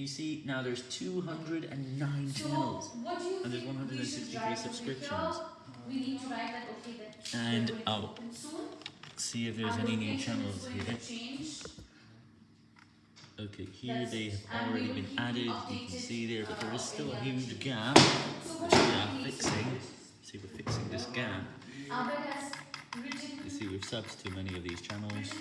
you see now there's 209 So, channels and there's 163 subscriptions. We need to write that, okay, that And I'll see if there's any new channels here. Okay, here they have already been added. You can see there, but there is still a huge gap, which We uh, are fixing. See, we're fixing this gap. You see, we've subs too many of these channels.